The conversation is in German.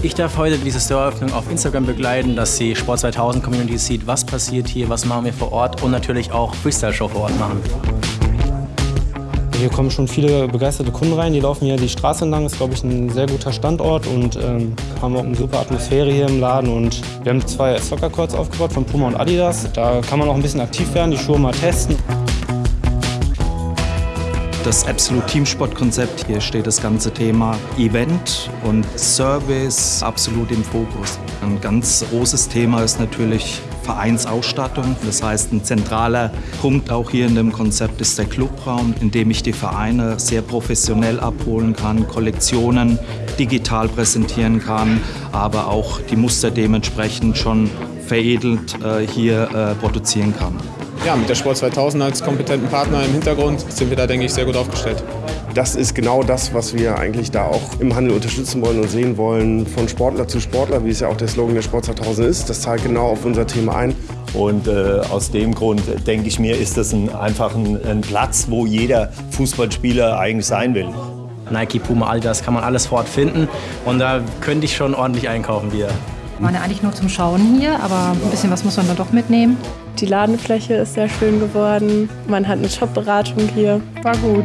Ich darf heute diese Store-Eröffnung auf Instagram begleiten, dass die Sport 2000 Community sieht, was passiert hier, was machen wir vor Ort und natürlich auch Freestyle-Show vor Ort machen. Hier kommen schon viele begeisterte Kunden rein, die laufen hier die Straße entlang, ist glaube ich ein sehr guter Standort und ähm, haben auch eine super Atmosphäre hier im Laden und wir haben zwei Soccer-Courts aufgebaut von Puma und Adidas. Da kann man auch ein bisschen aktiv werden, die Schuhe mal testen. Das Absolute Teamsport-Konzept, hier steht das ganze Thema Event und Service absolut im Fokus. Ein ganz großes Thema ist natürlich Vereinsausstattung. Das heißt, ein zentraler Punkt auch hier in dem Konzept ist der Clubraum, in dem ich die Vereine sehr professionell abholen kann, Kollektionen digital präsentieren kann, aber auch die Muster dementsprechend schon veredelt äh, hier äh, produzieren kann. Ja, mit der Sport 2000 als kompetenten Partner im Hintergrund sind wir da, denke ich, sehr gut aufgestellt. Das ist genau das, was wir eigentlich da auch im Handel unterstützen wollen und sehen wollen, von Sportler zu Sportler, wie es ja auch der Slogan der Sport 2000 ist. Das zahlt genau auf unser Thema ein. Und äh, aus dem Grund denke ich mir, ist das ein, einfach ein, ein Platz, wo jeder Fußballspieler eigentlich sein will. Nike, Puma, all das kann man alles vor Ort finden und da könnte ich schon ordentlich einkaufen wieder. Wir waren ja eigentlich nur zum Schauen hier, aber ein bisschen was muss man da doch mitnehmen. Die Ladenfläche ist sehr schön geworden. Man hat eine Shop-Beratung hier. War gut.